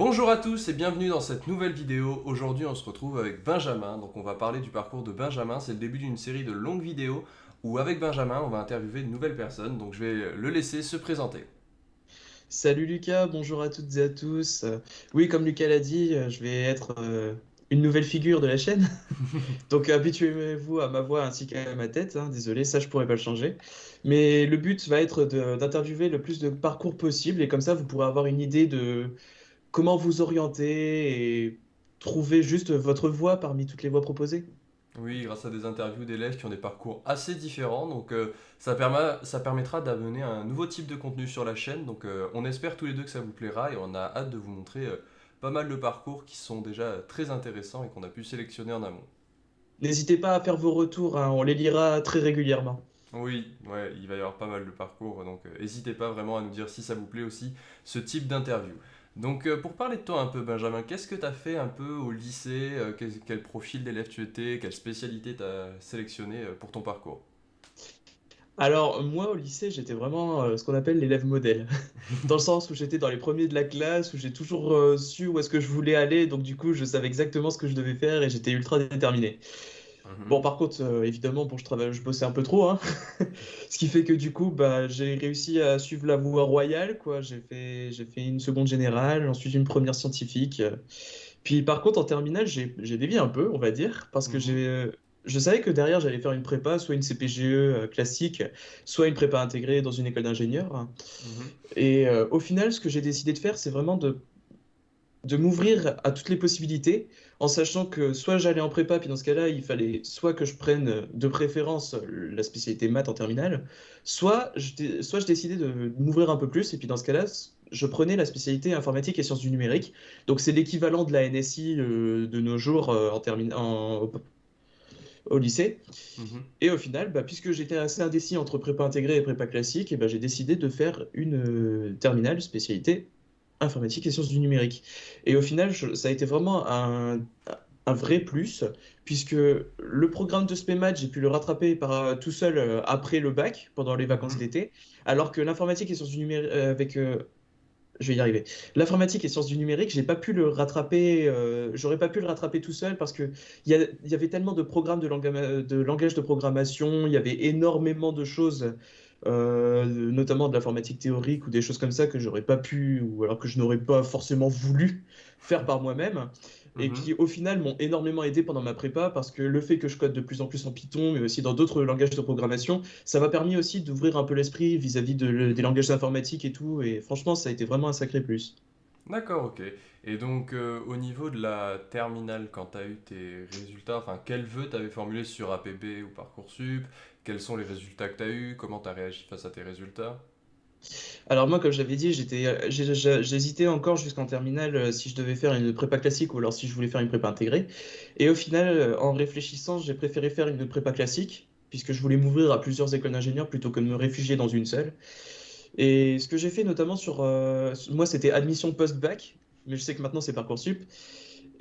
Bonjour à tous et bienvenue dans cette nouvelle vidéo. Aujourd'hui on se retrouve avec Benjamin, donc on va parler du parcours de Benjamin. C'est le début d'une série de longues vidéos où avec Benjamin on va interviewer de nouvelles personnes, donc je vais le laisser se présenter. Salut Lucas, bonjour à toutes et à tous. Oui, comme Lucas l'a dit, je vais être euh, une nouvelle figure de la chaîne. Donc habituez-vous à ma voix ainsi qu'à ma tête. hein. Désolé, ça je pourrais pas le changer. Mais le but va être d'interviewer le plus de parcours possible et comme ça vous pourrez avoir une idée de comment vous orienter et trouver juste votre voie parmi toutes les voies proposées. Oui, grâce à des interviews d'élèves qui ont des parcours assez différents, donc euh, ça permet, ça permettra d'amener un nouveau type de contenu sur la chaîne. Donc euh, on espère tous les deux que ça vous plaira et on a hâte de vous montrer euh, pas mal de parcours qui sont déjà très intéressants et qu'on a pu sélectionner en amont. N'hésitez pas à faire vos retours, hein, on les lira très régulièrement. Oui, ouais, il va y avoir pas mal de parcours, donc n'hésitez pas vraiment à nous dire si ça vous plaît aussi, ce type d'interview. Donc euh, pour parler de toi un peu, Benjamin, qu'est-ce que tu as fait un peu au lycée? euh, quel, profil d'élève tu étais? Quelle spécialité tu as sélectionné euh, pour ton parcours? Alors, moi, au lycée, j'étais vraiment ce qu'on appelle l'élève modèle. Dans le sens où j'étais dans les premiers de la classe, où j'ai toujours su où est-ce que je voulais aller, donc du coup, je savais exactement ce que je devais faire et j'étais ultra déterminé. Mhm. Bon, par contre, euh, évidemment, bon, je travaille, je bossais un peu trop, hein. Ce qui fait que du coup, bah, j'ai réussi à suivre la voie royale, quoi. J'ai fait, j'ai fait une seconde générale, ensuite une première scientifique. Puis par contre, en terminale, j'ai, j'ai dévié un peu, on va dire, parce que Mhm. j'ai, je savais que derrière, j'allais faire une prépa, soit une CPGE euh, classique, soit une prépa intégrée dans une école d'ingénieur. Mhm. Et euh, au final, ce que j'ai décidé de faire, c'est vraiment de de m'ouvrir à toutes les possibilités, en sachant que soit j'allais en prépa, puis dans ce cas-là, il fallait soit que je prenne euh, de préférence euh, la spécialité maths en terminale, soit je, soit je décidais de m'ouvrir un peu plus, et puis dans ce cas-là, je prenais la spécialité informatique et sciences du numérique. Donc c'est l'équivalent de la NSI euh, de nos jours euh, en termi- en- au, lycée. Mhm. Et au final, bah, puisque j'étais assez indécis entre prépa intégrée et prépa classique, et bah, j'ai décidé de faire une euh, terminale spécialité informatique et sciences du numérique. Et au final, je- ça a été vraiment un, un vrai plus, puisque le programme de SPEMAT, j'ai pu le rattraper par, euh, tout seul euh, après le bac, pendant les vacances Mhm. d'été, alors que l'informatique et sciences du numérique, avec, euh, je vais y arriver. L'informatique et sciences du numérique, j'ai pas pu le rattraper, j'aurais pas pu le rattraper tout seul parce que il y, avait tellement de programmes de langage de programmation, il y avait énormément de choses, euh, notamment de l'informatique théorique ou des choses comme ça que j'aurais pas pu, ou alors que je n'aurais pas forcément voulu faire par moi-même. Et Mhm. qui, au final, m'ont énormément aidé pendant ma prépa parce que le fait que je code de plus en plus en Python, mais aussi dans d'autres langages de programmation, ça m'a permis aussi d'ouvrir un peu l'esprit vis-à-vis de des langages informatiques et tout. Et franchement, ça a été vraiment un sacré plus. D'accord, ok. Et donc euh, au niveau de la terminale, quand tu as eu tes résultats, enfin quels vœux tu avais formulés sur APB ou Parcoursup? Quels sont les résultats que tu as eus? Comment tu as réagi face à tes résultats? Alors moi, comme j'avais dit, j'étais, euh, j'hésitais encore jusqu'en terminale euh, si je devais faire une prépa classique ou alors si je voulais faire une prépa intégrée. Et au final, euh, en réfléchissant, j'ai préféré faire une prépa classique puisque je voulais m'ouvrir à plusieurs écoles d'ingénieurs plutôt que de me réfugier dans une seule. Et ce que j'ai fait notamment sur, moi, c'était admission post-bac, mais je sais que maintenant c'est Parcoursup.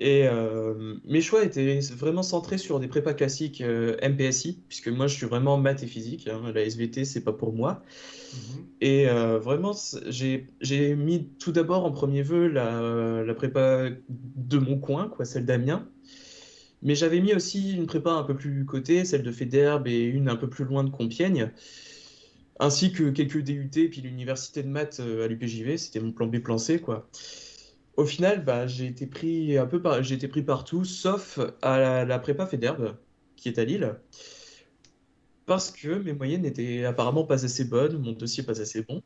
Et euh, mes choix étaient vraiment centrés sur des prépas classiques euh, MPSI, puisque moi je suis vraiment maths et physique, hein, la SVT c'est pas pour moi. Mhm. Et euh, vraiment, j'ai mis tout d'abord en premier vœu la, la prépa de mon coin, quoi, celle d'Amiens. Mais j'avais mis aussi une prépa un peu plus cotée, celle de Faidherbe et une un peu plus loin de Compiègne, ainsi que quelques DUT, puis l'université de maths à l'UPJV, c'était mon plan B, plan C, quoi. Au final, bah, j'ai été pris un peu par... j'ai été pris partout, sauf à la, la prépa Faidherbe, qui est à Lille. Parce que mes moyennes n'étaient apparemment pas assez bonnes, mon dossier pas assez bon.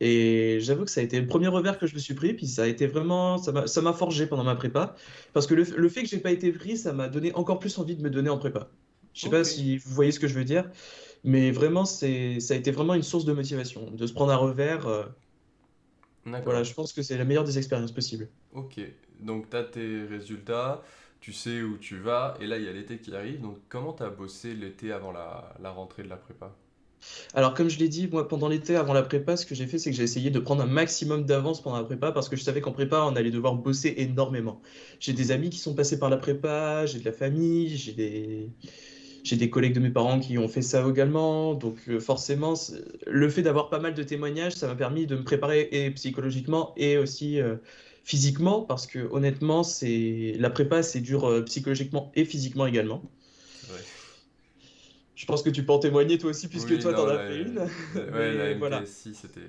Et j'avoue que ça a été le premier revers que je me suis pris, puis ça a été vraiment, ça m'a, forgé pendant ma prépa. Parce que le, le fait que j'ai pas été pris, ça m'a donné encore plus envie de me donner en prépa. Je sais pas si vous voyez ce que je veux dire, mais vraiment, c'est, ça a été vraiment une source de motivation. De se prendre un revers, euh, voilà, je pense que c'est la meilleure des expériences possibles. Ok. Donc tu as tes résultats, tu sais où tu vas, et là il y a l'été qui arrive. Donc comment tu as bossé l'été avant la, la rentrée de la prépa? Alors, comme je l'ai dit, moi, pendant l'été, avant la prépa, ce que j'ai fait, c'est que j'ai essayé de prendre un maximum d'avance pendant la prépa parce que je savais qu'en prépa, on allait devoir bosser énormément. J'ai des amis qui sont passés par la prépa, j'ai de la famille, j'ai des... j'ai des collègues de mes parents qui ont fait ça également. Donc, euh, forcément, le fait d'avoir pas mal de témoignages, ça m'a permis de me préparer et psychologiquement et aussi euh, physiquement, parce que honnêtement, c'est la prépa, c'est dur euh, psychologiquement et physiquement également. Je pense que tu peux en témoigner toi aussi, puisque Oui, toi, t'en as fait une. ouais, la Mais voilà. MPSI, c'était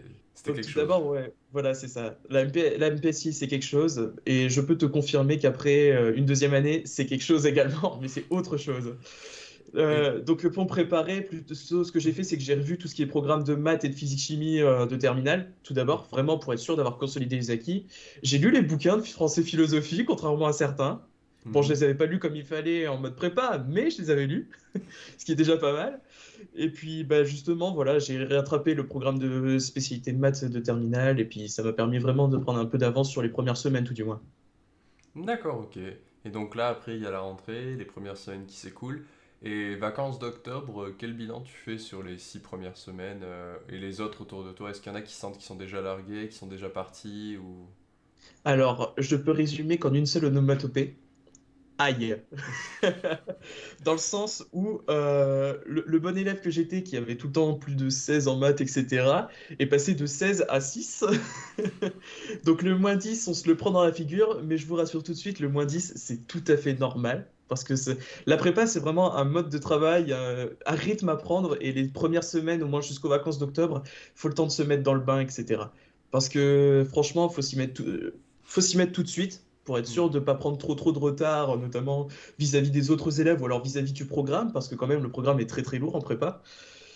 quelque tout chose. d'abord, ouais, voilà, c'est ça. La MP, la MPSI, c'est quelque chose, et je peux te confirmer qu'après une deuxième année, c'est quelque chose également, mais c'est autre chose. Euh, donc pour me préparer, plutôt ce que j'ai fait, c'est que j'ai revu tout ce qui est programme de maths et de physique-chimie euh, de terminale, tout d'abord, vraiment pour être sûr d'avoir consolidé les acquis. J'ai lu les bouquins de français-philosophie, contrairement à certains. Bon, je mhm. les avais pas lus comme il fallait en mode prépa, mais je les avais lus, ce qui est déjà pas mal. Et puis, bah, justement, voilà, j'ai rattrapé le programme de spécialité de maths de terminale, et puis ça m'a permis vraiment de prendre un peu d'avance sur les premières semaines, tout du moins. D'accord, ok. Et donc là, après, il y a la rentrée, les premières semaines qui s'écoulent. Et vacances d'octobre, euh, quel bilan tu fais sur les six premières semaines euh, et les autres autour de toi? Est-ce qu'il y en a qui sentent qu'ils sont déjà largués, qui sont déjà partis ou... Alors, je peux résumer qu'en une seule onomatopée, aïe. Dans le sens où euh, le, le bon élève que j'étais, qui avait tout le temps plus de 16 en maths, etc., est passé de 16 à 6. Donc le moins 10, on se le prend dans la figure, mais je vous rassure tout de suite, le moins 10, c'est tout à fait normal. Parce que la prépa, c'est vraiment un mode de travail, un, un rythme à prendre, et les premières semaines, au moins jusqu'aux vacances d'octobre, il faut le temps de se mettre dans le bain, etc. Parce que franchement, il faut s'y mettre tout, euh, faut s'y mettre tout de suite pour être sûr Mhm. de ne pas prendre trop trop de retard, notamment vis-à-vis des autres élèves ou alors vis-à-vis du programme, parce que quand même le programme est très très lourd en prépa.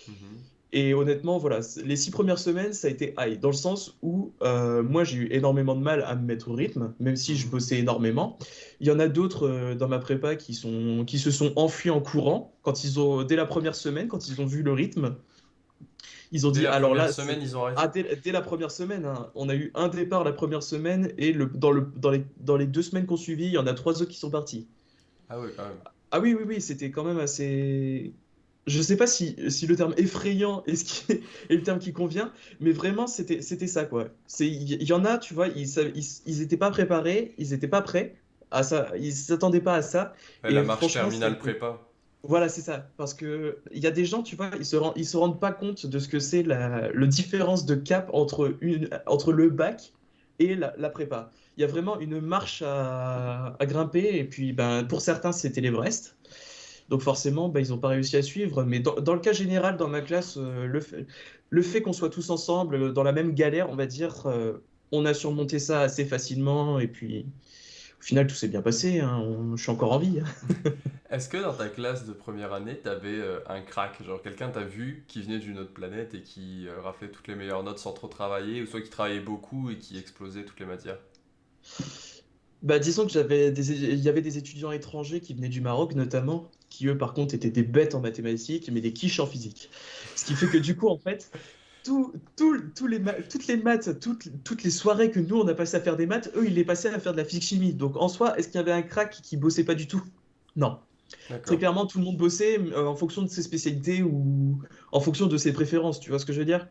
Mhm. Et honnêtement, voilà, les six premières semaines, ça a été high, dans le sens où euh, moi j'ai eu énormément de mal à me mettre au rythme, même si je Mhm. bossais énormément. Il y en a d'autres euh, dans ma prépa qui sont, qui se sont enfuis en courant quand ils ont, dès la première semaine, quand ils ont vu le rythme, ils ont Dès dit, la alors là, semaine, ils ont Ah, arrêté? dès, dès la première semaine, hein, on a eu un départ la première semaine et le, dans le, dans les, dans les deux semaines qu'on suivit, il y en a trois autres qui sont partis. Ah oui, quand même. Ah oui, oui, oui, c'était quand même assez... Je sais pas si, si le terme effrayant est, ce qui est, est le terme qui convient, mais vraiment, c'était, ça, quoi. Il y, en a, tu vois, ils, sav- ils, ils étaient pas préparés, ils étaient pas prêts à ça, ils s'attendaient pas à ça, la et marche franchement, ça a terminale prépa. Voilà, c'est ça. Parce que il y a des gens, tu vois, ils se rendent, ils se rendent pas compte de ce que c'est la, le différence de cap entre, une, entre le bac et la, la prépa. Il y a vraiment une marche à, à grimper, et puis ben, pour certains, c'était l'Everest. Donc forcément, ben, ils n'ont pas réussi à suivre. Mais dans, dans le cas général, dans ma classe, euh, le fait, le fait qu'on soit tous ensemble euh, dans la même galère, on va dire, euh, on a surmonté ça assez facilement. Et puis, au final, tout s'est bien passé. hein. On- je suis encore en vie. Est-ce que dans ta classe de première année, t'avais euh, un crack, genre quelqu'un t'as vu qui venait d'une autre planète et qui euh, raflait toutes les meilleures notes sans trop travailler, ou soit qui travaillait beaucoup et qui explosait toutes les matières? Bah, disons que j'avais des, il y avait des étudiants étrangers qui venaient du Maroc notamment, qui eux par contre étaient des bêtes en mathématiques, mais des quiches en physique. Ce qui fait que du coup, en fait, tout, tout- tous les toutes les maths, toutes, toutes les soirées que nous on a passé à faire des maths, eux ils les passaient à faire de la physique-chimie. Donc en soi, est-ce qu'il y avait un crack qui bossait pas du tout? Non. Très clairement, tout le monde bossait euh, en fonction de ses spécialités ou en fonction de ses préférences, tu vois ce que je veux dire?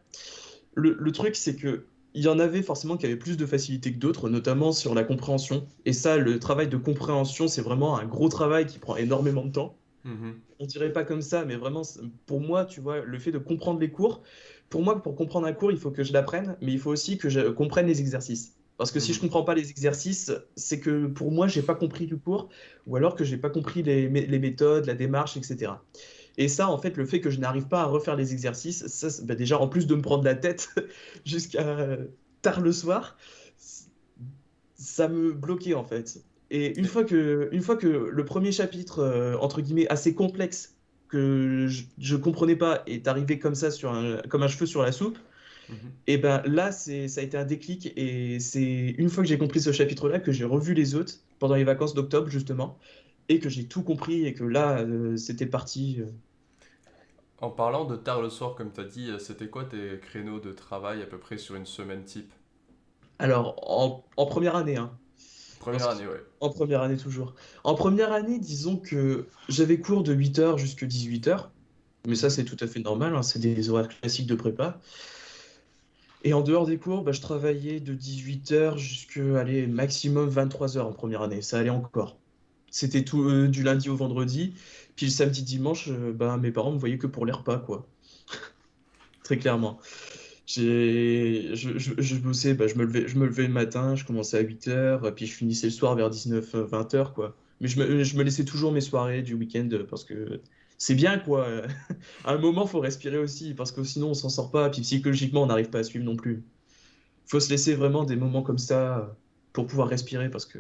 Le, le truc, c'est que il y en avait forcément qui avaient plus de facilité que d'autres, notamment sur la compréhension. Et ça, le travail de compréhension, c'est vraiment un gros travail qui prend énormément de temps. Mhm. On dirait pas comme ça, mais vraiment, pour moi, tu vois, le fait de comprendre les cours, pour moi, pour comprendre un cours, il faut que je l'apprenne, mais il faut aussi que je comprenne les exercices. Parce que si je Mhm. comprends pas les exercices, c'est que pour moi, j'ai pas compris le cours, ou alors que j'ai pas compris les, mé- les méthodes, la démarche, etc. Et ça, en fait, le fait que je n'arrive pas à refaire les exercices, ça, bah, déjà, en plus de me prendre la tête jusqu'à tard le soir, ça me bloquait, en fait. Et une fois que, une fois que le premier chapitre, euh, entre guillemets, assez complexe, que je, je comprenais pas, est arrivé comme ça, sur un, comme un cheveu sur la soupe, Mhm. et ben là, c'est, ça a été un déclic. Et c'est une fois que j'ai compris ce chapitre-là que j'ai revu les autres pendant les vacances d'octobre, justement, et que j'ai tout compris, et que là, euh, c'était parti. euh, En parlant de tard le soir, comme tu as dit, c'était quoi tes créneaux de travail à peu près sur une semaine type? Alors, en, en première année, hein. Première année, ouais. en première année toujours. En première année, disons que j'avais cours de 8h jusqu'à 18h, mais ça c'est tout à fait normal, hein, c'est des horaires classiques de prépa. Et en dehors des cours, bah, je travaillais de 18h jusqu'à, allez, maximum 23h en première année, ça allait encore. C'était tout euh, du lundi au vendredi, puis le samedi, dimanche, euh, bah, mes parents me voyaient que pour les repas, quoi, très clairement. Je, je, je bossais, bah, je me levais, je me levais le matin, je commençais à 8 heures, puis je finissais le soir vers 19-20 heures, quoi. Mais je me, je me laissais toujours mes soirées du week-end euh, parce que c'est bien, quoi. À un moment, faut respirer aussi, parce que sinon, on s'en sort pas, puis psychologiquement, on n'arrive pas à suivre non plus. Faut se laisser vraiment des moments comme ça euh, pour pouvoir respirer, parce que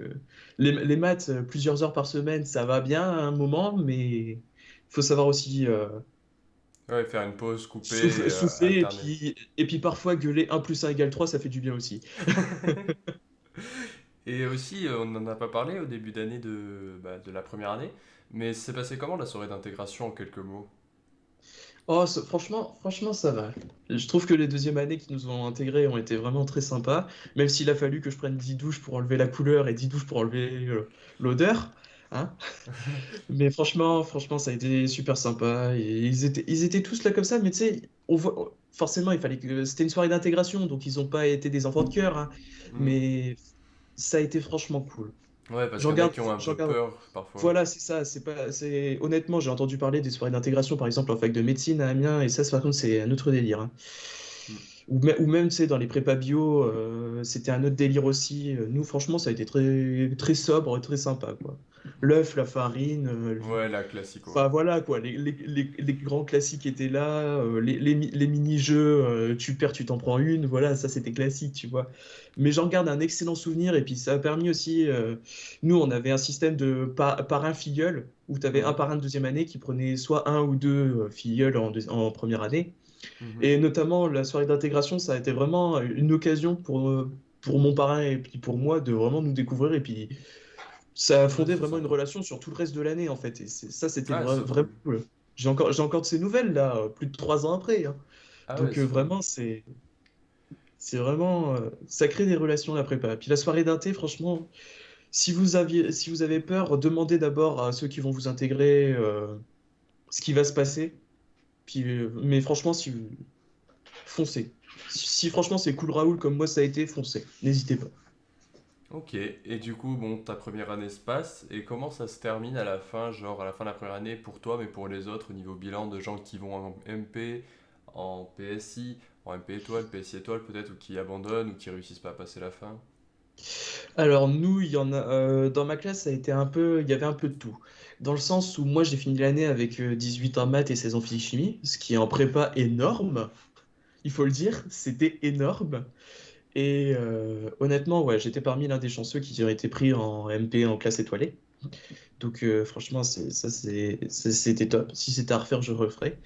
les, les maths, euh, plusieurs heures par semaine, ça va bien à un moment, mais faut savoir aussi euh, Ouais, faire une pause, couper, souffler, euh, souffler, et puis, et puis parfois gueuler un plus un égale 3 ça fait du bien aussi. Et aussi, euh, on n'en a pas parlé au début d'année de, bah, de la première année, mais c'est passé comment la soirée d'intégration en quelques mots? Oh, franchement, franchement, ça va. Je trouve que les deuxièmes années qui nous ont intégrés ont été vraiment très sympas, même s'il a fallu que je prenne 10 douches pour enlever la couleur et 10 douches pour enlever euh, l'odeur. Hein? Mais franchement, franchement, ça a été super sympa. Et ils étaient, ils étaient tous là comme ça, mais tu sais, on voit, forcément, il fallait que c'était une soirée d'intégration, donc ils n'ont pas été des enfants de cœur, hein. Hmm. Mais ça a été franchement cool. Ouais, parce qu'il y en a qui ont un peu peur parfois. Voilà, c'est ça. C'est pas, c'est honnêtement, j'ai entendu parler des soirées d'intégration, par exemple en fac de médecine à Amiens, et ça, par contre, c'est un autre délire. hein. Ou, mê- ou même, tu sais, dans les prépas bio, euh, c'était un autre délire aussi. Nous, franchement, ça a été très, très sobre, très sympa, quoi. L'œuf, la farine, euh, Ouais, la classico. Enfin voilà quoi, les, les- les- les grands classiques étaient là, euh, les, les, mi- les mini-jeux, euh, tu perds, tu t'en prends une, voilà, ça c'était classique, tu vois. Mais j'en garde un excellent souvenir et puis ça a permis aussi, nous on avait un système de par- parrain-filleul, où tu avais un parrain de deuxième année qui prenait soit un ou deux filleuls en première année. Mhm. Et notamment la soirée d'intégration, ça a été vraiment une occasion pour, pour mon parrain et puis pour moi de vraiment nous découvrir et puis ça a fondé vraiment une relation sur tout le reste de l'année en fait. Et ça, c'était Ah, vra- vraiment cool. J'ai encore, j'ai encore de ces nouvelles là, plus de trois ans après. hein. Ah Donc euh, vraiment, c'est, c'est vraiment, euh, ça crée des relations la prépa. Puis la soirée d'inté, franchement, si vous aviez, si vous avez peur, demandez d'abord à ceux qui vont vous intégrer euh, ce qui va se passer. Puis, euh, mais franchement, si vous foncez. Si, si franchement c'est cool Raoul comme moi ça a été, foncez. N'hésitez pas. Ok, et du coup, bon, ta première année se passe, et comment ça se termine à la fin, genre à la fin de la première année pour toi, mais pour les autres, au niveau bilan de gens qui vont en MP, en PSI, en MP étoile, PSI étoile peut-être, ou qui abandonnent, ou qui réussissent pas à passer la fin? Alors nous, il y en a euh, dans ma classe, ça a été un peu, il y avait un peu de tout. Dans le sens où moi j'ai fini l'année avec euh, 18 en maths et 16 en physique-chimie, ce qui est en prépa énorme, il faut le dire, c'était énorme. Et euh, honnêtement, ouais, j'étais parmi l'un des chanceux qui ont été pris en MP en classe étoilée. Donc euh, franchement, ça c'était top. Si c'était à refaire, je referais.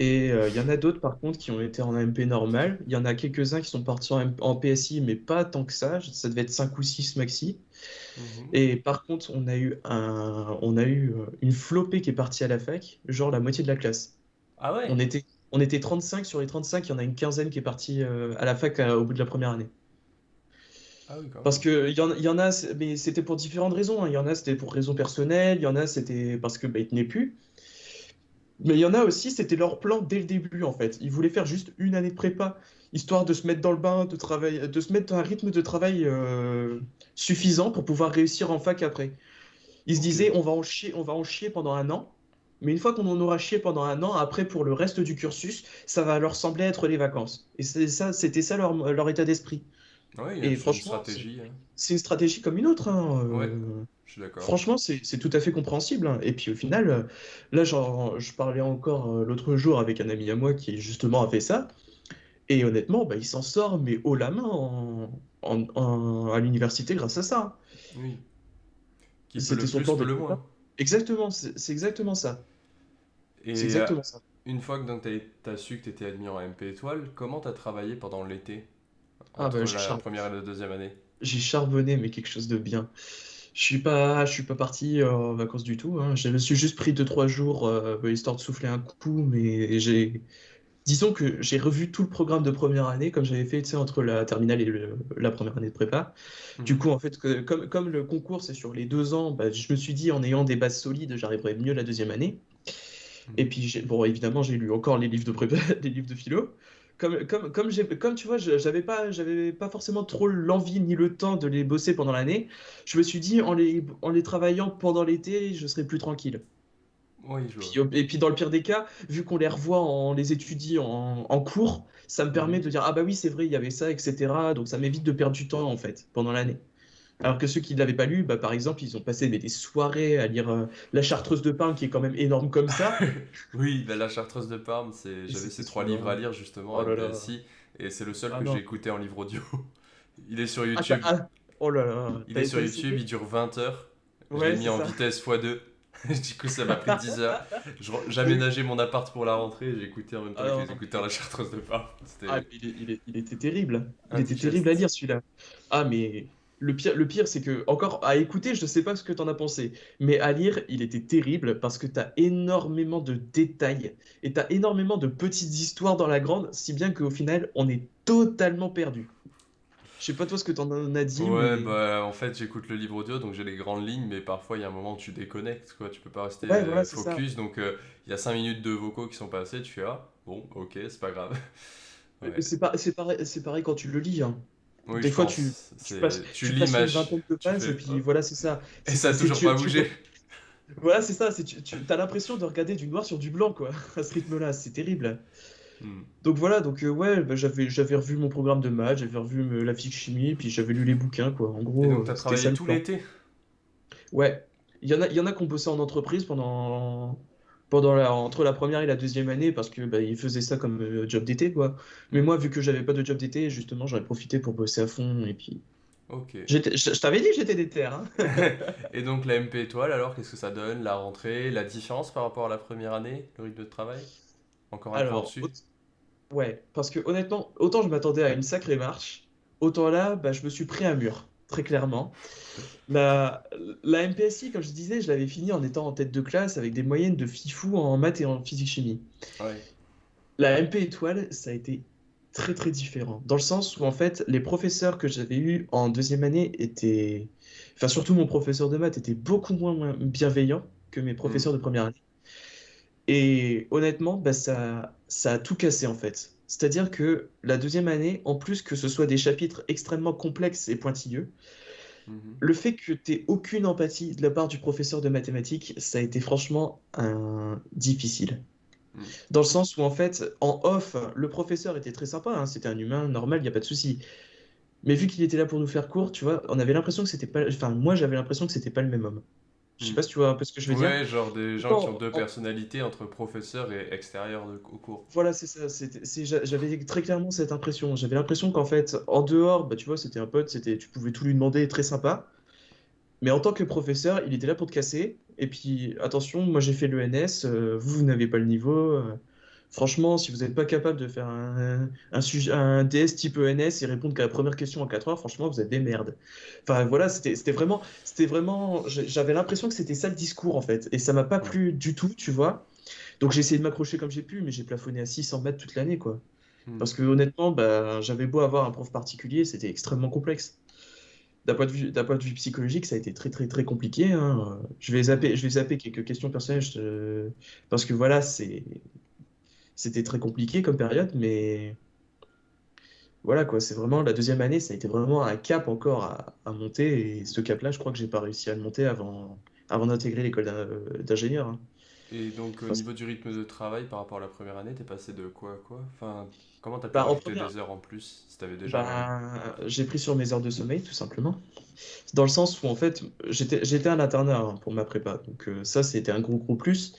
Et euh, il y en a d'autres par contre qui ont été en MP normal. Il y en a quelques-uns qui sont partis en, PSI, mais pas tant que ça. Ça devait être 5 ou 6 maxi. Mhm. Et par contre, on a eu un, on a eu euh, une flopée qui est partie à la fac, genre la moitié de la classe. Ah On ouais? était, on était 35 sur les 35, il y en a une quinzaine qui est partie euh, à la fac euh, au bout de la première année. Ah oui, Parce que il y en, il y en a, mais c'était pour différentes raisons. hein. Il y en a, c'était pour raisons personnelles, il y en a, c'était parce que bah, ils tenaient plus. Mais il y en a aussi, c'était leur plan dès le début en fait. Ils voulaient faire juste une année de prépa, histoire de se mettre dans le bain, de travailler, de se mettre dans un rythme de travail euh, suffisant pour pouvoir réussir en fac après. Ils se disaient, on va en chier, on va en chier pendant un an, mais une fois qu'on en aura chié pendant un an, après pour le reste du cursus, ça va leur sembler être les vacances. Et c'est ça, c'était ça leur, leur état d'esprit. Ouais, Et franchement, c'est hein. c'est une stratégie comme une autre. hein, Ouais, euh, d'accord. Franchement, c'est tout à fait compréhensible. hein. Et puis au final, euh, là, genre, je parlais encore euh, l'autre jour avec un ami à moi qui justement a fait ça. Et honnêtement, bah, il s'en sort, mais haut la main en, en- en- à l'université grâce à ça. Oui. Qui peut C'était son peut de le moins. Exactement, c'est exactement ça. Et euh, exactement ça. une fois que t'as, t'as su que t'étais admis en MP étoile, comment t'as travaillé pendant l'été? Ah bah, la char- première et la deuxième année? j'ai charbonné, mais quelque chose de bien. Je suis pas, je suis pas parti euh, en vacances du tout. Hein. Je me suis juste pris deux, trois jours euh, histoire de souffler un coup, mais j'ai, disons que j'ai revu tout le programme de première année comme j'avais fait, entre la terminale et le- la première année de prépa. Du Mhm. coup, en fait, que- comme, comme le concours c'est sur les deux ans, bah, je me suis dit en ayant des bases solides, j'arriverai mieux la deuxième année. Et Mhm. puis, bon, évidemment, j'ai lu encore les livres de prépa, les livres de philo. Comme, comme, comme, comme tu vois, je- j'avais pas, j'avais pas forcément trop l'envie ni le temps de les bosser pendant l'année. Je me suis dit, en les, en les travaillant pendant l'été, je serais plus tranquille. Oui, je Puis, vois. et puis dans le pire des cas, vu qu'on les revoit, on les étudie en, en cours, ça me permet Mhm. de dire, ah bah oui, c'est vrai, il y avait ça, etc. Donc ça m'évite de perdre du temps, en fait, pendant l'année. Alors que ceux qui ne l'avaient pas lu, bah, par exemple, ils ont passé mais, des soirées à lire euh, La Chartreuse de Parme, qui est quand même énorme comme ça. Oui, bah, La Chartreuse de Parme, j'avais ces trois livres à lire justement Oh là et c'est le seul Ah que j'ai écouté en livre audio. Il est sur Ah, YouTube. ah, oh là là. Il est sur YouTube, il dure 20 heures. Je Ouais, l'ai mis en ça. vitesse x2. du coup, ça m'a pris 10 heures. Je re- J'aménageais mon appart pour la rentrée et j'ai écouté en même temps Ah avec non. les écouteurs La Chartreuse de Parme. Ah, il, est- il est- il était terrible. Il était terrible à lire celui-là. Ah, mais le pire, le pire c'est que, encore à écouter, je ne sais pas ce que tu en as pensé, mais à lire, il était terrible parce que tu as énormément de détails et tu as énormément de petites histoires dans la grande, si bien qu'au final, on est totalement perdu. Je sais pas toi ce que tu en as dit, Ouais, mais. bah en fait, j'écoute le livre audio donc j'ai les grandes lignes, mais parfois il y a un moment où tu déconnectes, quoi. Tu peux pas rester Ouais, voilà, euh, focus. Donc euh, il y a 5 minutes de vocaux qui sont passés, tu fais ah, bon, ok, c'est pas grave. Ouais. C'est pas, c'est pareil, c'est pareil quand tu le lis. hein. Oui, Des fois, pense. tu, tu passes, tu tu passes une vingtaine de pages fais, et puis voilà, c'est ça. Et C'est- ça a toujours tu- pas bougé. Voilà, c'est ça. Tu, tu as l'impression de regarder du noir sur du blanc, quoi, à ce rythme-là. C'est terrible. Hmm. Donc voilà, donc euh, ouais, bah, j'avais j'avais revu mon programme de maths, j'avais revu la physique chimie, puis j'avais lu les bouquins, quoi. En Et gros, donc t'as c'était ça travaillé tout l'été? Ouais, il y en a, il y en a qui ont bossé en entreprise pendant, pendant la, entre la première et la deuxième année parce que bah, ils faisaient ça comme euh, job d'été, quoi. Mais moi, vu que j'avais pas de job d'été, justement, ai profité pour bosser à fond. Et puis, Ok. je, je t'avais dit que j'étais déter, hein. Et donc la MP étoile, alors qu'est-ce que ça donne? La rentrée, la différence par rapport à la première année, le rythme de travail? Encore un Alors, dessus? au- ouais, parce que honnêtement, autant je m'attendais à une sacrée marche, autant là, bah, je me suis pris un mur, très clairement. La, la MPSI, comme je disais, je l'avais fini en étant en tête de classe avec des moyennes de fifou en maths et en physique-chimie. Ouais. La MP étoile, ça a été très très différent. Dans le sens où en fait, les professeurs que j'avais eus en deuxième année étaient... Enfin, surtout mon professeur de maths était beaucoup moins, bienveillant que mes professeurs de première année. Et honnêtement, bah, ça, ça a tout cassé en fait. C'est-à-dire que la deuxième année, en plus que ce soit des chapitres extrêmement complexes et pointilleux, Mhm. le fait que tu aies aucune empathie de la part du professeur de mathématiques, ça a été franchement un... difficile. Mm. Dans le sens où, en fait, en off, le professeur était très sympa, hein, c'était un humain normal, il n'y a pas de souci. Mais vu qu'il était là pour nous faire court, tu vois, on avait l'impression que c'était pas. Enfin, moi, j'avais l'impression que c'était pas le même homme. Je sais pas si tu vois un peu ce que je veux dire. Ouais, genre des gens qui ont deux en- personnalités entre professeur et extérieur de, au cours. Voilà, c'est ça. J'avais très clairement cette impression. J'avais l'impression qu'en fait, en dehors, bah, tu vois, c'était un pote, tu pouvais tout lui demander, très sympa. Mais en tant que professeur, il était là pour te casser. Et puis, attention, moi j'ai fait l'ENS, euh, vous, vous n'avez pas le niveau. euh, franchement, si vous n'êtes pas capable de faire un, un, sujet, un DS type ENS et répondre qu'à la première question en 4 heures, franchement, vous êtes des merdes. Enfin, voilà, c'était vraiment, c'était vraiment, j'avais l'impression que c'était ça le discours en fait. Et ça m'a pas plu du tout, tu vois. Donc j'ai essayé de m'accrocher comme j'ai pu, mais j'ai plafonné à 600 mètres toute l'année, quoi. Mm. Parce que honnêtement, bah, j'avais beau avoir un prof particulier, c'était extrêmement complexe. D'un point de vue, d'un point de vue psychologique, ça a été très très très compliqué. hein. Je vais zapper, je vais zapper quelques questions personnelles je parce que voilà, c'est, c'était très compliqué comme période, mais voilà quoi, c'est vraiment la deuxième année, ça a été vraiment un cap encore à, à monter et ce cap-là, je crois que j'ai pas réussi à le monter avant, avant d'intégrer l'école d'in- d'ingénieur. hein. Et donc, au niveau du rythme de travail par rapport à la première année, t'es passé de quoi à quoi? Enfin, comment t'as pu Bah, rajouter première- des heures en plus si t'avais déjà. Ben, j'ai pris sur mes heures de sommeil, tout simplement. Dans le sens où, en fait, j'étais, j'étais un internat hein, pour ma prépa. Donc, euh, ça, c'était un gros, gros plus.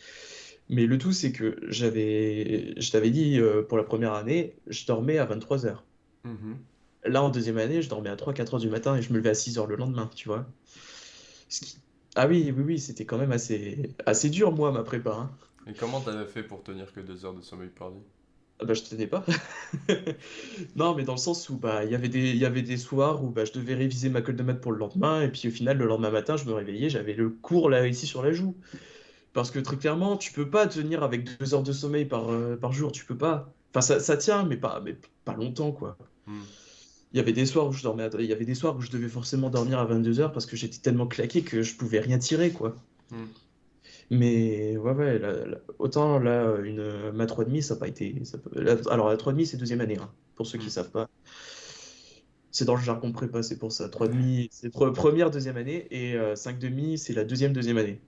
Mais le tout, c'est que j'avais, je t'avais dit, euh, pour la première année, je dormais à 23 heures. Mhm. Là, en deuxième année, je dormais à 3-4 heures du matin et je me levais à 6 heures le lendemain, tu vois. Ce qui- Ah oui, oui, oui, c'était quand même assez, assez dur, moi, ma prépa. hein. Et comment t'avais fait pour tenir que deux heures de sommeil par nuit? Ah bah, je tenais pas. Non, mais dans le sens où bah, il y avait des, il y avait des soirs où bah, je devais réviser ma colle de maths pour le lendemain, et puis au final, le lendemain matin, je me réveillais, j'avais le cours là, ici sur la joue. Parce que très clairement, tu peux pas tenir avec deux heures de sommeil par, euh, par jour, tu peux pas. Enfin, ça, ça tient, mais pas, mais pas longtemps, quoi. Mm. Il y avait des soirs où je dormais, à- il y avait des soirs où je devais forcément dormir à 22 heures parce que j'étais tellement claqué que je pouvais rien tirer, quoi. Mm. Mais ouais, ouais, autant là, une, ma 3,5, ça n'a pas été. ça peut- la- alors, la 3,5, c'est deuxième année, hein, pour ceux qui ne savent pas. C'est dans le jargon prépa, c'est pour ça. 3,5, c'est pre- première, deuxième année, et euh, 5,5, c'est la deuxième, deuxième année.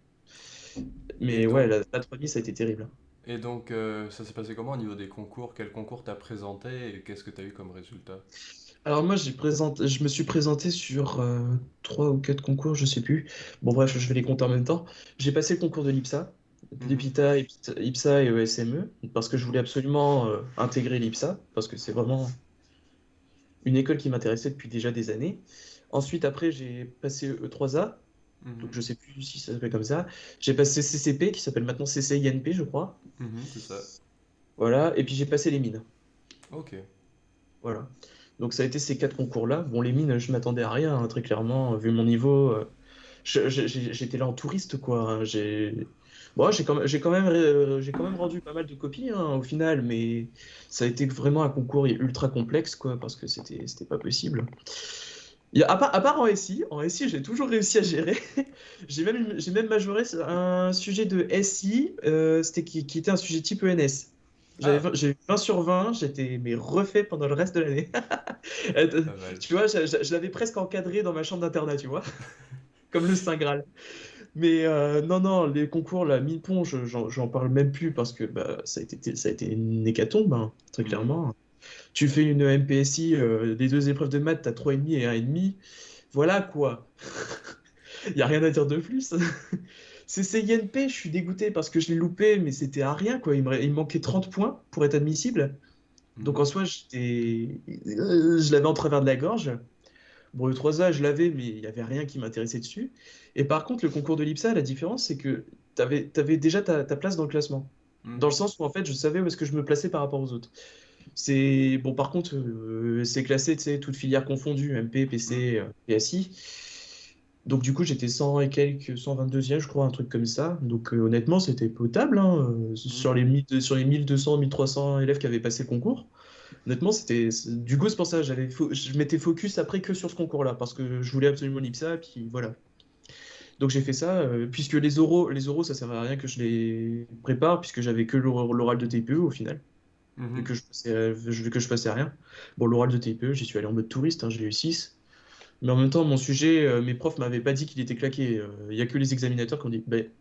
Mais ouais, la, la 3 ça a été terrible. et donc euh, ça s'est passé comment au niveau des concours? Quel concours t'as présenté et qu'est-ce que t'as eu comme résultat? Alors moi, j'ai présenté, je me suis présenté sur euh, trois ou quatre concours, je sais plus. Bon bref, je vais les compter en même temps. J'ai passé le concours de l'IPSA, Mhm, l'IPITA, IPSA IPSA et ESME, parce que je voulais absolument euh, intégrer l'IPSA, parce que c'est vraiment une école qui m'intéressait depuis déjà des années. Ensuite, après, j'ai passé E3A, donc mhm, je sais plus si ça s'appelle comme ça. J'ai passé CCP, qui s'appelle maintenant CCINP, je crois. mhm, c'est ça. Voilà, et puis j'ai passé les mines. Ok. Voilà. Donc ça a été ces quatre concours-là. Bon, les mines, je m'attendais à rien, hein, très clairement, vu mon niveau. euh, j'étais là en touriste, quoi. hein, J'ai bon, j'ai quand même, j'ai quand même, euh, quand même rendu pas mal de copies, hein, au final, mais ça a été vraiment un concours ultra complexe, quoi, parce que c'était pas possible. Il y a- à part, à part en SI, en SI, j'ai toujours réussi à gérer. J'ai même, j'ai même majoré un sujet de SI, euh, c'était qui, qui était un sujet type ENS. Ah, 20 j'ai eu 20 sur 20, j'étais mais refait pendant le reste de l'année. Euh. Tu vois, je, je- je l'avais presque encadré dans ma chambre d'internat, tu vois, comme le Saint Graal. Mais euh, non, non, les concours, la mine-pont, je- j'en parle même plus parce que bah, ça a été, ça a été une hécatombe, hein, très Mhm, clairement. Tu fais une MPSI, euh, les deux épreuves de maths, t'as 3,5 et 1,5. Voilà quoi. Il n'y a rien à dire de plus. C'est CINP, je suis dégoûté parce que je l'ai loupé, mais c'était à rien quoi. Il me, il me manquait 30 points pour être admissible. Donc mhm, en soi, je l'avais en travers de la gorge. Bon, le 3A, je l'avais, mais il n'y avait rien qui m'intéressait dessus. Et par contre, le concours de l'IPSA, la différence, c'est que tu avais, déjà ta, ta place dans le classement. Dans le sens où, en fait, je savais où est-ce que je me plaçais par rapport aux autres. C'est bon, par contre, euh, c'est classé, tu sais, toutes filières confondues, MP, PC, euh, PSI. Donc, du coup, j'étais 100 et quelques, 122e, je crois, un truc comme ça. Donc, euh, honnêtement, c'était potable, hein, euh, sur les. 1000 sur les 1200, 1300 élèves qui avaient passé le concours. Honnêtement, c'était du coup, c'est pour ça, j'avais je m'étais focus après que sur ce concours-là, parce que je voulais absolument l'IPSA, puis voilà. Donc, j'ai fait ça, euh, puisque les oraux, les oraux, ça servait à rien que je les prépare, puisque j'avais que l'or- l'oral de TPE au final vu Mhm. que je passais, vu que je passais rien. Bon, l'oral de TPE, j'y suis allé en mode touriste, hein, j'ai eu 6. Mais en même temps, mon sujet, euh, mes profs m'avaient pas dit qu'il était claqué. Euh, Il y a que les examinateurs qui ont dit, Ben,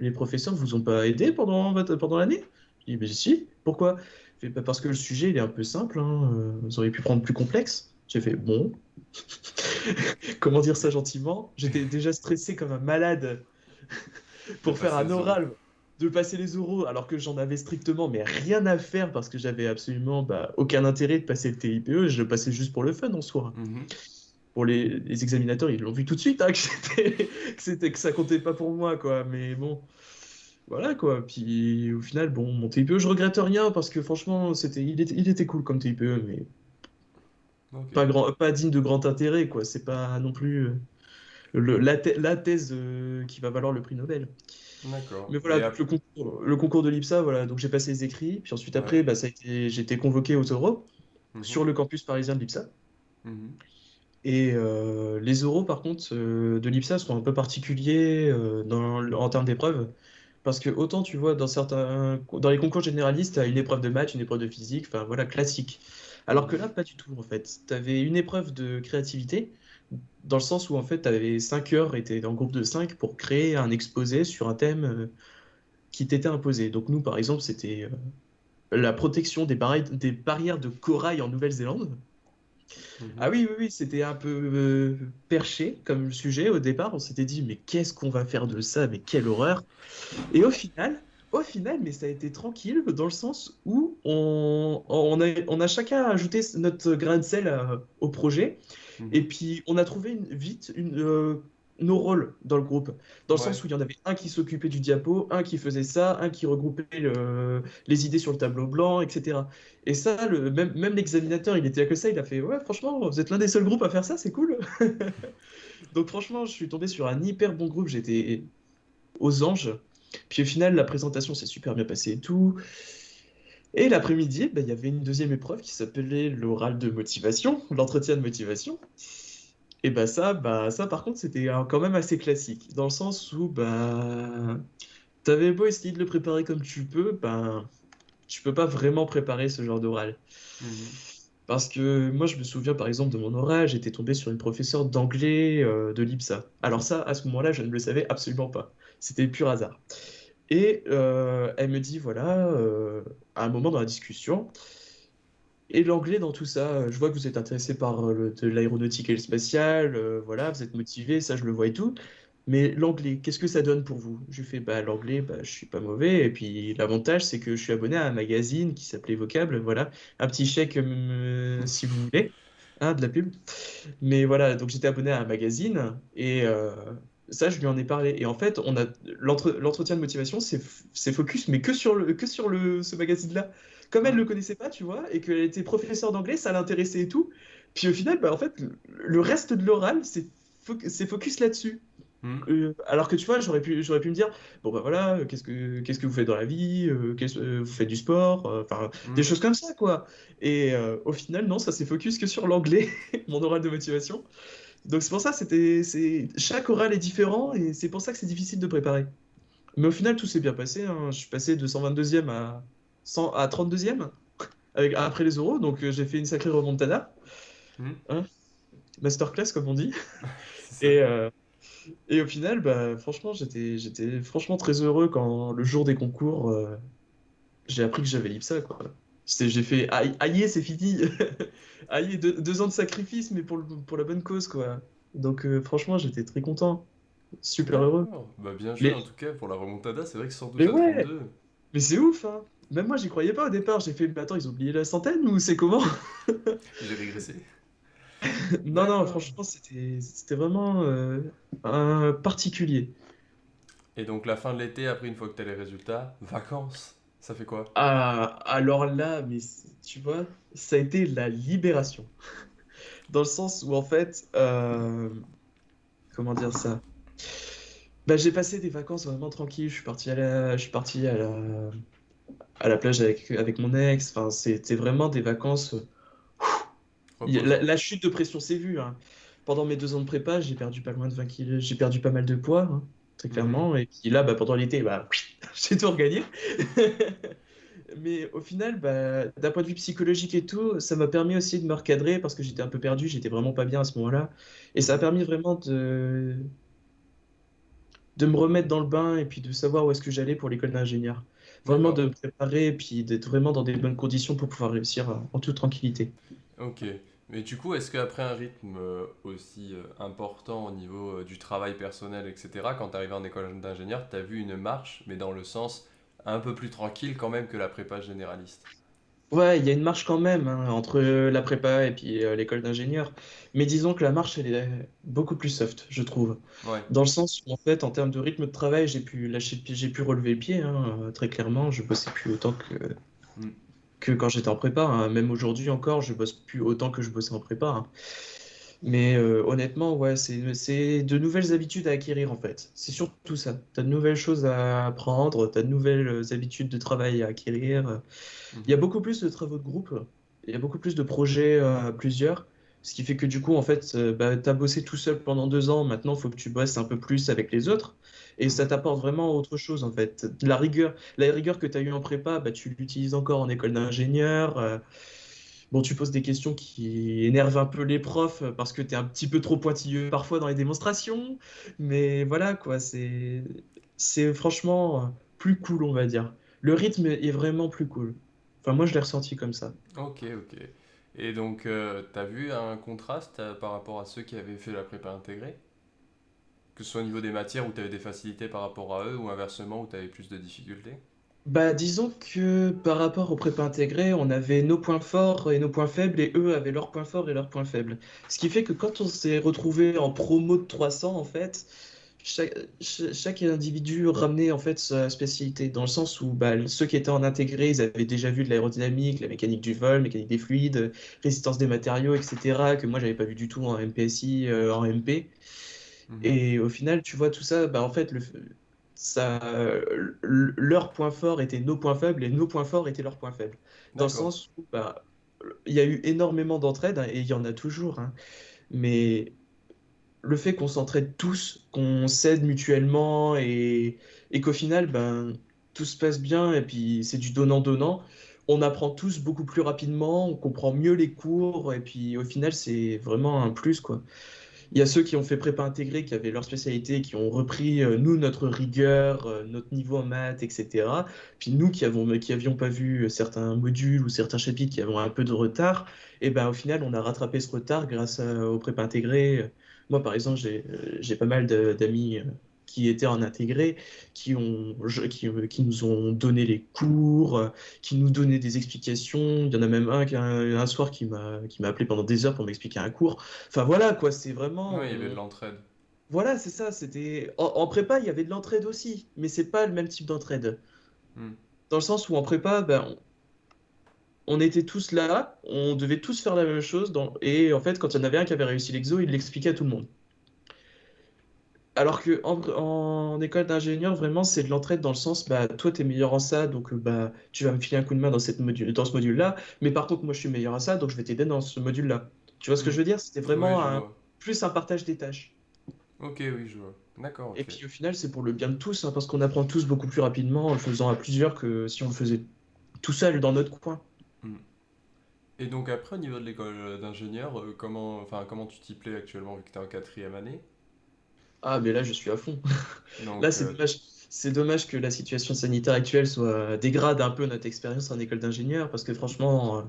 les professeurs vous ont pas aidé pendant, pendant l'année? Je dis, ben si, pourquoi? Fait, Bah, parce que le sujet, il est un peu simple, hein, euh, vous auriez pu prendre plus complexe. J'ai fait, bon, comment dire ça gentiment? J'étais déjà stressé comme un malade De pour faire un oral, de passer les oraux, alors que j'en avais strictement mais rien à faire parce que j'avais absolument bah, aucun intérêt de passer le TIPE, je le passais juste pour le fun en soi. Mhm. Pour les, les examinateurs, ils l'ont vu tout de suite, hein, que c'était, que ça comptait pas pour moi, quoi. Mais bon, voilà, quoi. Puis au final, bon, mon TIPE, je regrette rien parce que franchement, c'était, il était, il était cool comme TIPE, mais pas grand, pas digne de grand intérêt, quoi. C'est pas non plus euh, le- la, thè- la thèse euh, qui va valoir le prix Nobel. D'accord. Mais voilà, le concours, le concours de l'IPSA, voilà, donc j'ai passé les écrits, puis ensuite ouais. après, bah, ça a été, j'ai été convoqué aux oraux Mhm, sur le campus parisien de l'IPSA. mhm, Et euh, les oraux, par contre, euh, de l'IPSA sont un peu particuliers euh, dans, en termes d'épreuves, parce que autant tu vois, dans certains, dans les concours généralistes, tu as une épreuve de maths, une épreuve de physique, enfin voilà, classique. Alors que là, pas du tout, en fait. Tu avais une épreuve de créativité, dans le sens où, en fait, tu avais 5 heures, et tu dans le groupe de 5 pour créer un exposé sur un thème euh, qui t'était imposé. Donc nous, par exemple, c'était euh, la protection des, barri- des barrières de corail en Nouvelle-Zélande. Ah mhm. oui, oui, oui, c'était un peu euh, perché comme sujet au départ. On s'était dit, mais qu'est-ce qu'on va faire de ça? Mais quelle horreur! Et au final, au final, mais ça a été tranquille dans le sens où on, on a, on a chacun ajouté notre grain de sel au projet. Et puis, on a trouvé une- vite une, euh, nos rôles dans le groupe. Dans le Ouais. sens où il y en avait un qui s'occupait du diapo, un qui faisait ça, un qui regroupait le- les idées sur le tableau blanc, etc. Et ça, le, même, même l'examinateur, il était à que ça, il a fait, ouais, franchement, vous êtes l'un des seuls groupes à faire ça, c'est cool. Donc franchement, je suis tombé sur un hyper bon groupe, j'étais aux anges. Puis au final, la présentation s'est super bien passée et tout. Et l'après-midi, bah, il y avait une deuxième épreuve qui s'appelait l'oral de motivation, l'entretien de motivation. Et bah ça, bah ça par contre, c'était quand même assez classique, dans le sens où bah t'avais beau essayer de le préparer comme tu peux, bah tu peux pas vraiment préparer ce genre d'oral. Mhm. Parce que moi, je me souviens par exemple de mon oral, j'étais tombé sur une professeure d'anglais euh, de l'IPSA. Alors ça, à ce moment-là, je ne le savais absolument pas. C'était pur hasard. Et euh, elle me dit, voilà, euh, à un moment dans la discussion, et l'anglais dans tout ça, je vois que vous êtes intéressé par euh, l'aéronautique et le spatial, voilà, vous êtes motivé, ça je le vois et tout. Mais l'anglais, qu'est-ce que ça donne pour vous? Je lui fais, bah l'anglais, bah, je suis pas mauvais. Et puis l'avantage, c'est que je suis abonné à un magazine qui s'appelait Vocable, voilà, un petit chèque si vous voulez, hein, de la pub. Mais voilà, donc j'étais abonné à un magazine et ça, je lui en ai parlé. Et en fait, on a l'entre- l'entretien de motivation, c'est focus, mais que sur le, que sur le, ce magazine-là. Comme elle Hmm. le connaissait pas, tu vois, et qu'elle était professeure d'anglais, ça l'intéressait et tout. Puis au final, bah, en fait, le, reste de l'oral, c'est fo- c'est focus là-dessus. Hmm. Euh, alors que tu vois, j'aurais pu, j'aurais pu me dire, bon bah voilà, euh, qu'est-ce que, qu'est-ce que vous faites dans la vie, euh, qu'est-ce- vous faites du sport, enfin des Hmm. choses comme ça quoi. Et au final, non, ça s'est focus que sur l'anglais, mon oral de motivation. Donc c'est pour ça, c'était, c'est, chaque oral est différent et c'est pour ça que c'est difficile de préparer. Mais au final, tout s'est bien passé. hein. Je suis passé de 122e à, 100, à 32e avec, après les euros, donc euh, j'ai fait une sacrée remontada, Hmm. hein, masterclass comme on dit. Et, euh, et au final, bah, franchement, j'étais, j'étais franchement très heureux quand le jour des concours, euh, j'ai appris que j'avais l'IPSA, quoi. J'ai fait, aïe, c'est fini. Aïe, deux, deux ans de sacrifice, mais pour, le- pour la bonne cause, quoi. Donc, euh, franchement, j'étais très content. Super heureux. Bah bien joué Mais, en tout cas pour la remontada, c'est vrai que 112 mais à ouais, 32. mais c'est ouf, hein. Même moi, j'y croyais pas au départ. J'ai fait, mais attends, ils ont oublié la centaine ou c'est comment? J'ai régressé. Non, non, franchement, c'était, vraiment euh, un particulier. Et donc la fin de l'été, après une fois que t'as les résultats, vacances, ça fait quoi? Ah, alors là, mais tu vois, ça a été la libération. Dans le sens où, en fait, euh, comment dire ça? Bah, j'ai passé des vacances vraiment tranquilles. Je suis parti à la, je suis parti à la, à la plage avec, avec mon ex. Enfin, c'était vraiment des vacances. Il y a- La, Reposant. la chute de pression s'est vue, hein. Pendant mes deux ans de prépa, j'ai perdu pas loin de 20 kilos. J'ai perdu pas mal de poids, hein, très Mhm. clairement. Et puis là, bah, pendant l'été, bah, j'ai tout regagné. Mais au final, bah, d'un point de vue psychologique et tout, ça m'a permis aussi de me recadrer parce que j'étais un peu perdu, j'étais vraiment pas bien à ce moment-là. Et ça a permis vraiment de, de me remettre dans le bain et puis de savoir où est-ce que j'allais pour l'école d'ingénieur. Vraiment de me préparer et puis d'être vraiment dans des bonnes conditions pour pouvoir réussir en toute tranquillité. Ok. Mais du coup, est-ce qu'après un rythme euh, aussi euh, important au niveau euh, du travail personnel, etc., quand t'es arrivé en école d'ingénieur, t'as vu une marche, mais dans le sens un peu plus tranquille quand même que la prépa généraliste? Ouais, il y a une marche quand même hein, entre la prépa et puis euh, l'école d'ingénieur. Mais disons que la marche, elle est beaucoup plus soft, je trouve. Ouais. Dans le sens où, en fait, en termes de rythme de travail, j'ai pu lâcher le pied, j'ai pu relever le pied, hein, très clairement. Je bossais plus autant que, Mm. Que quand j'étais en prépa. hein. Même aujourd'hui encore, je bosse plus autant que je bossais en prépa. hein. Mais euh, honnêtement, ouais, c'est, c'est de nouvelles habitudes à acquérir, en fait. C'est surtout ça. Tu as de nouvelles choses à apprendre, tu as de nouvelles euh, habitudes de travail à acquérir. Il y a Mhm. beaucoup plus de travaux de groupe, il y a beaucoup plus de projets euh, à plusieurs, ce qui fait que du coup, en fait, euh, bah, tu as bossé tout seul pendant deux ans, maintenant, il faut que tu bosses un peu plus avec les autres, et ça t'apporte vraiment autre chose, en fait. La rigueur, la rigueur que tu as eue en prépa, bah, tu l'utilises encore en école d'ingénieur. euh, Bon, tu poses des questions qui énervent un peu les profs euh, parce que tu es un petit peu trop pointilleux parfois dans les démonstrations, mais voilà, quoi, c'est c'est franchement plus cool, on va dire. Le rythme est vraiment plus cool. Enfin, moi, je l'ai ressenti comme ça. Ok, ok. Et donc, euh, t'as vu un contraste euh, par rapport à ceux qui avaient fait la prépa intégrée? Que ce soit au niveau des matières où t'avais des facilités par rapport à eux, ou inversement où t'avais plus de difficultés? Bah, disons que par rapport aux prépa intégrés, on avait nos points forts et nos points faibles, et eux avaient leurs points forts et leurs points faibles. Ce qui fait que quand on s'est retrouvé en promo de 300, en fait, chaque, cha- chaque individu ramenait en fait sa spécialité, dans le sens où bah, ceux qui étaient en intégré, ils avaient déjà vu de l'aérodynamique, la mécanique du vol, mécanique des fluides, résistance des matériaux, etc., que moi, j'avais pas vu du tout en MPSI, euh, en MP. Mhm. Et au final, tu vois, tout ça, bah, en fait, le, ça, l- leurs points forts étaient nos points faibles et nos points forts étaient leurs points faibles. Dans le sens où bah, il y a eu énormément d'entraide, hein, et il y en a toujours, hein, mais le fait qu'on s'entraide tous, qu'on s'aide mutuellement et, qu'au final, ben, tout se passe bien et puis c'est du donnant-donnant, on apprend tous beaucoup plus rapidement, on comprend mieux les cours, et puis au final, c'est vraiment un plus, quoi. Il y a ceux qui ont fait prépa intégrée, qui avaient leur spécialité, qui ont repris, euh, nous, notre rigueur, euh, notre niveau en maths, etc. Puis nous, qui avons, qui avions pas vu certains modules ou certains chapitres qui avaient un peu de retard, et ben au final, on a rattrapé ce retard grâce aux prépa intégrées. Moi, par exemple, j'ai, j'ai pas mal d'amis qui étaient en intégré, qui, ont, qui, qui, nous ont donné les cours, qui nous donnaient des explications. Il y en a même un, un, un soir qui m'a appelé pendant des heures pour m'expliquer un cours. Enfin voilà, quoi, c'est vraiment... Oui, il y avait de l'entraide. Voilà, c'est ça. C'était en, prépa, il y avait de l'entraide aussi, mais c'est pas le même type d'entraide. Hmm. Dans le sens où en prépa, ben, on, était tous là, on devait tous faire la même chose, dans... et en fait, quand il y en avait un qui avait réussi l'exo, il l'expliquait à tout le monde. Alors que en, école d'ingénieur, vraiment, c'est de l'entraide dans le sens, bah, toi, tu es meilleur en ça, donc euh, bah, tu vas me filer un coup de main dans, cette module, dans ce module-là. Mais par contre, moi, je suis meilleur à ça, donc je vais t'aider dans ce module-là. Tu vois ce que je veux dire? C'était vraiment plus un partage des tâches. Ok, oui, je vois. D'accord, Et puis au final, c'est pour le bien de tous, hein, parce qu'on apprend tous beaucoup plus rapidement en le faisant à plusieurs que si on le faisait tout seul dans notre coin. Et donc après, au niveau de l'école d'ingénieur, euh, comment, enfin, comment tu t'y plais actuellement vu que tu es en quatrième année? Ah, mais là, je suis à fond. Là, c'est euh, dommage. C'est dommage que la situation sanitaire actuelle soit dégrade un peu notre expérience en école d'ingénieur parce que franchement, euh,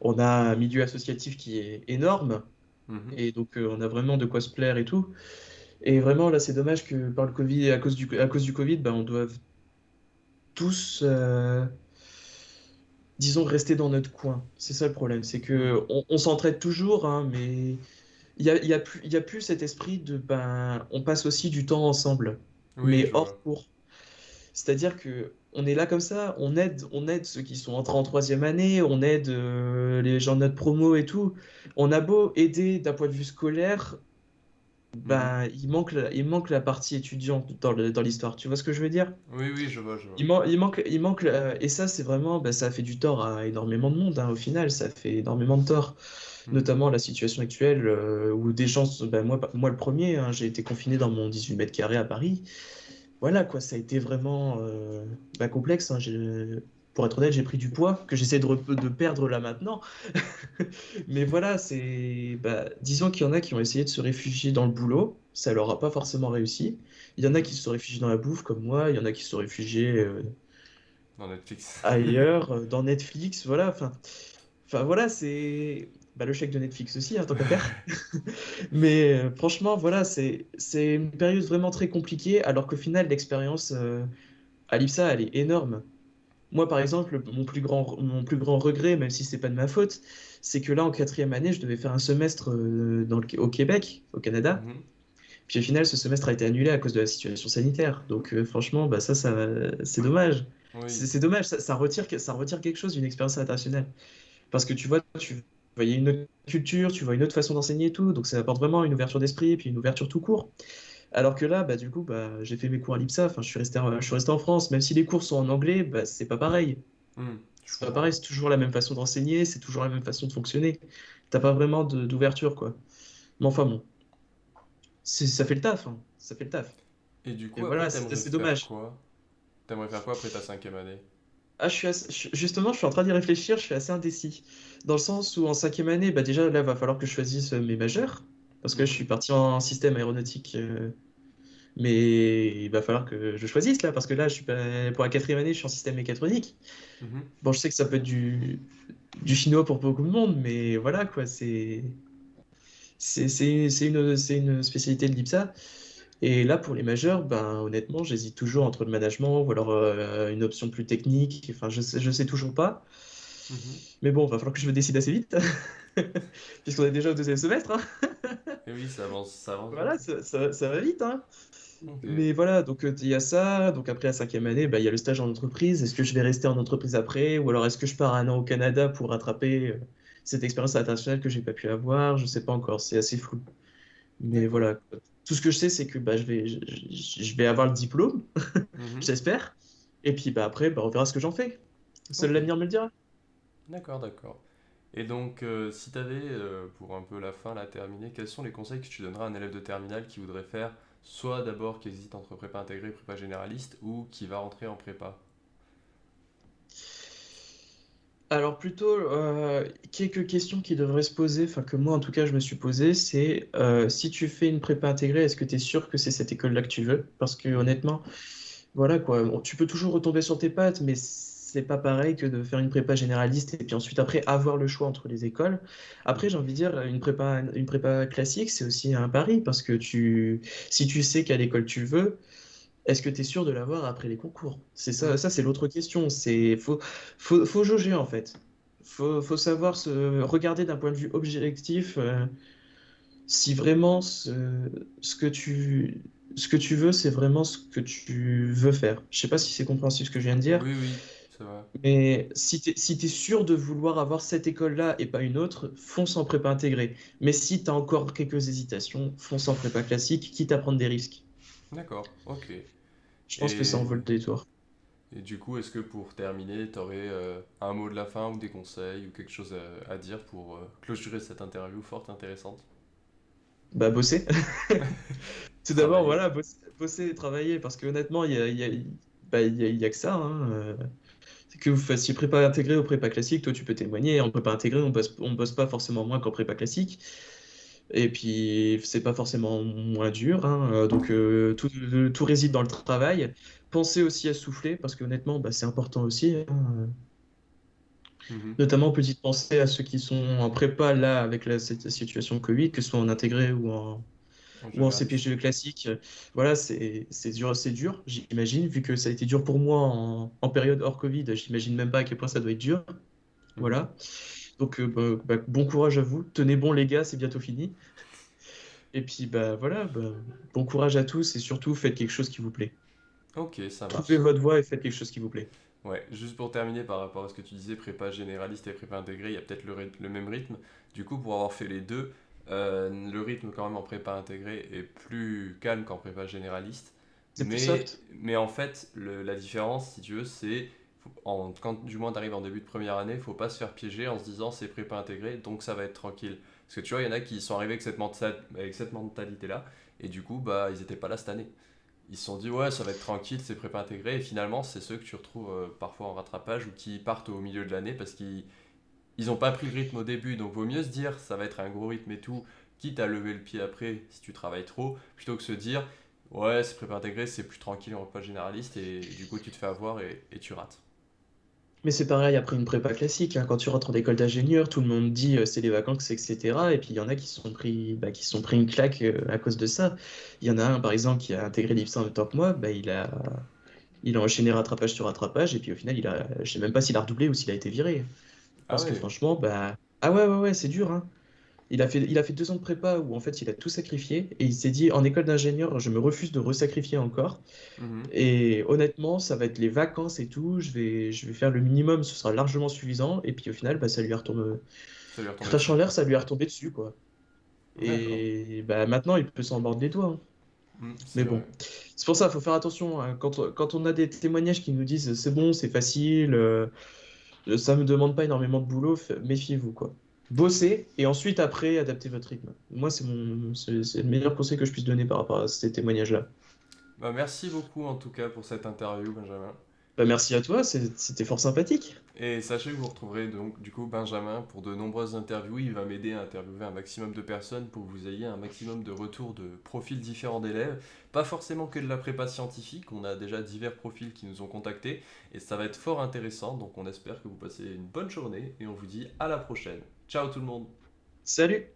on a un milieu associatif qui est énorme mhm. et donc euh, on a vraiment de quoi se plaire et tout. Et vraiment, là, c'est dommage que par le Covid, à cause du, à cause du Covid, ben, on doit tous, disons, rester dans notre coin. C'est ça le problème, c'est que on, s'entraide toujours, hein, mais il y a, y, a plus, y a plus cet esprit de ben on passe aussi du temps ensemble, mais hors cours. C'est-à-dire que on est là comme ça, on aide, on aide ceux qui sont entrés en troisième année, on aide euh, les gens de notre promo et tout. On a beau aider d'un point de vue scolaire, ben, il, manque la, il manque la partie étudiante dans, dans l'histoire. Tu vois ce que je veux dire? Oui, oui, je vois, je vois. Il, il manque, il manque et ça, c'est vraiment, ben, ça fait du tort à énormément de monde, hein, au final, ça fait énormément de tort. Mm. notamment la situation actuelle euh, où des gens, ben moi, moi le premier, hein, j'ai été confiné dans mon 18 mètres carrés à Paris. Voilà, quoi, ça a été vraiment euh, complexe. Hein, pour être honnête, j'ai pris du poids que j'essaie de, de, perdre là maintenant. Mais voilà, c'est. Ben, disons qu'il y en a qui ont essayé de se réfugier dans le boulot, ça leur a pas forcément réussi. Il y en a qui se sont réfugiés dans la bouffe, comme moi, il y en a qui se sont réfugiés. Euh, dans Netflix. ailleurs, dans Netflix, voilà. Enfin, enfin voilà, c'est bah, le chèque de Netflix aussi, hein, tant qu'à faire. Mais euh, franchement, voilà, c'est une période vraiment très compliquée, alors qu'au final, l'expérience euh, à l'IPSA, elle est énorme. Moi, par exemple, mon plus grand, mon plus grand regret, même si c'est pas de ma faute, c'est que là, en quatrième année, je devais faire un semestre euh, dans le, au Québec, au Canada. Mhm. Puis au final, ce semestre a été annulé à cause de la situation sanitaire. Donc franchement, bah, ça, ça c'est dommage. C'est dommage, ça, ça, retire, ça retire quelque chose d'une expérience internationale. Parce que tu vois, tu voyais une autre culture, tu vois une autre façon d'enseigner et tout, donc ça apporte vraiment une ouverture d'esprit et puis une ouverture tout court. Alors que là, bah, du coup, bah, j'ai fait mes cours à l'IPSA, enfin, je suis resté, je suis resté en France, même si les cours sont en anglais, bah, c'est pas pareil. Hmm, c'est pas pareil, c'est toujours la même façon d'enseigner, c'est toujours la même façon de fonctionner. T'as pas vraiment d'ouverture, quoi. Mais enfin bon, ça fait le taf, hein. ça fait le taf. Et du coup, voilà, c'est dommage. T'aimerais faire quoi après ta cinquième année? Ah, je suis justement, je suis en train d'y réfléchir, je suis assez indécis. Dans le sens où en cinquième année, bah déjà là, il va falloir que je choisisse euh, mes majeurs. Parce que je suis parti en système aéronautique. Euh, mais il va falloir que je choisisse là, parce que là, je suis pour la quatrième année, je suis en système mécatronique. Mhm. Bon, je sais que ça peut être du, du chinois pour beaucoup de monde, mais voilà quoi, c'est c'est une, une spécialité de l'IPSA. Et là, pour les majeurs, ben, honnêtement, j'hésite toujours entre le management ou alors euh, une option plus technique. Enfin, je sais, je sais toujours pas. Mhm. Mais bon, il va falloir que je me décide assez vite, puisqu'on est déjà au deuxième semestre. Hein. Et oui, ça avance, ça avance. Voilà, ça, ça, va vite. Hein. Mais voilà, donc euh, il y a ça. Donc après, la cinquième année, bah, il y a le stage en entreprise. Est-ce que je vais rester en entreprise après? Ou alors est-ce que je pars un an au Canada pour rattraper euh, cette expérience internationale que j'ai pas pu avoir? Je sais pas encore, c'est assez flou. Mais voilà, tout ce que je sais, c'est que bah, je, vais, je, vais avoir le diplôme, mhm. j'espère. Et puis bah, après, bah, on verra ce que j'en fais. Seul l'avenir me le dira. D'accord, d'accord. Et donc, euh, si tu avais, euh, pour un peu la fin, la terminer, quels sont les conseils que tu donneras à un élève de terminale qui voudrait faire soit d'abord qui hésite entre prépa intégrée et prépa généraliste ou qui va rentrer en prépa? Alors plutôt, euh, quelques questions qui devraient se poser, enfin que moi en tout cas je me suis posé, c'est si tu fais une prépa intégrée, est-ce que tu es sûr que c'est cette école-là que tu veux? Parce que honnêtement, voilà quoi, tu peux toujours retomber sur tes pattes, mais c'est pas pareil que de faire une prépa généraliste et puis ensuite après avoir le choix entre les écoles. Après, j'ai envie de dire, une prépa, une prépa classique, c'est aussi un pari parce que tu, si tu sais quelle école tu veux, est-ce que tu es sûr de l'avoir après les concours? C'est ça, ça c'est l'autre question. C'est faut, faut, faut jauger en fait. Faut, faut savoir se regarder d'un point de vue objectif euh, si vraiment ce, que tu, ce que tu veux, c'est vraiment ce que tu veux faire. Je sais pas si c'est compréhensible ce que je viens de dire, Oui, oui, mais si tu es, si sûr de vouloir avoir cette école-là et pas une autre, fonce en prépa intégrée. Mais si tu as encore quelques hésitations, fonce en prépa classique, quitte à prendre des risques. D'accord, ok. Je pense que ça en vaut Et, le détour. et du coup, est-ce que pour terminer, tu aurais un mot de la fin ou des conseils ou quelque chose à, à dire pour euh, clôturer cette interview forte intéressante? Bah, bosser. Tout d'abord, voilà, bosser, bosser et travailler, parce que honnêtement, il y a, il y a, bah, a, que ça. hein, euh, que vous fassiez prépa intégrée ou prépa classique, toi tu peux témoigner. En prépa intégrée, on bosse, on bosse pas forcément moins qu'en prépa classique. Et puis, c'est pas forcément moins dur. hein, euh, donc, euh, tout, tout réside dans le travail. Pensez aussi à souffler, parce que honnêtement, bah, c'est important aussi. hein. Mhm. Notamment, petite pensée à ceux qui sont en prépa, là, avec la, cette situation Covid, que ce soit en intégré ou En ou en. CPGE classique. Voilà, c'est dur, c'est dur, j'imagine, vu que ça a été dur pour moi en, en période hors Covid, j'imagine même pas à quel point ça doit être dur. Mhm. Voilà. Donc, euh, bah, bah, bon courage à vous. Tenez bon, les gars, c'est bientôt fini. Et puis, bah voilà, bah, bon courage à tous et surtout, faites quelque chose qui vous plaît. Ok, ça Trouvez marche. votre voie et faites quelque chose qui vous plaît. Ouais, juste pour terminer par rapport à ce que tu disais, prépa généraliste et prépa intégrée, il y a peut-être le même rythme. Du coup, pour avoir fait les deux, euh, le rythme quand même en prépa intégrée est plus calme qu'en prépa généraliste. Mais, en fait, le- la différence, si tu veux, c'est en, quand du moins tu arrives en début de première année, faut pas se faire piéger en se disant c'est prépa intégrée, donc ça va être tranquille. Parce que tu vois, il y en a qui sont arrivés avec cette, menta- avec cette mentalité-là, et du coup, bah, ils étaient pas là cette année. Ils se sont dit, ouais, ça va être tranquille, c'est prépa intégré. Et finalement, c'est ceux que tu retrouves euh, parfois en rattrapage ou qui partent au milieu de l'année parce qu'ils ils ont pas pris le rythme au début. Donc, vaut mieux se dire, ça va être un gros rythme et tout, quitte à lever le pied après si tu travailles trop, plutôt que se dire, ouais, c'est prépa intégré, c'est plus tranquille en repas généraliste. Et, du coup, tu te fais avoir et, tu rates. Mais c'est pareil après une prépa classique, hein. Quand tu rentres en école d'ingénieur, tout le monde dit euh, c'est les vacances, etc. Et puis il y en a qui sont pris, bah, qui sont pris une claque euh, à cause de ça. Il y en a un par exemple qui a intégré l'IPSA en même temps que moi, bah, il a, il a enchaîné rattrapage sur rattrapage et puis au final il a, je sais même pas s'il a redoublé ou s'il a été viré. Ah Parce que ouais. franchement, bah, ah ouais ouais ouais c'est dur hein. Il a fait, il a fait deux ans de prépa où en fait il a tout sacrifié et il s'est dit en école d'ingénieur je me refuse de resacrifier encore. Mhm. Et honnêtement, ça va être les vacances et tout. Je vais, je vais faire le minimum, ce sera largement suffisant. Et puis au final, bah, ça lui retombé crache en l'air, ça lui est retombé dessus, quoi. Et bah, maintenant, il peut s'en mordre les doigts. hein. Mhm, Mais bon, c'est pour ça, il faut faire attention. hein. Quand, quand on a des témoignages qui nous disent c'est bon, c'est facile, euh, ça me demande pas énormément de boulot, méfiez-vous, quoi. Bossez et ensuite, après, adaptez votre rythme. Moi, c'est mon, c'est le meilleur conseil que je puisse donner par rapport à ces témoignages-là. Bah, merci beaucoup en tout cas pour cette interview, Benjamin. Bah, merci à toi, c'était fort sympathique. Et sachez que vous retrouverez donc du coup Benjamin pour de nombreuses interviews. Il va m'aider à interviewer un maximum de personnes pour que vous ayez un maximum de retours de profils différents d'élèves. Pas forcément que de la prépa scientifique, on a déjà divers profils qui nous ont contactés et ça va être fort intéressant. Donc on espère que vous passez une bonne journée et on vous dit à la prochaine. Ciao tout le monde Salut!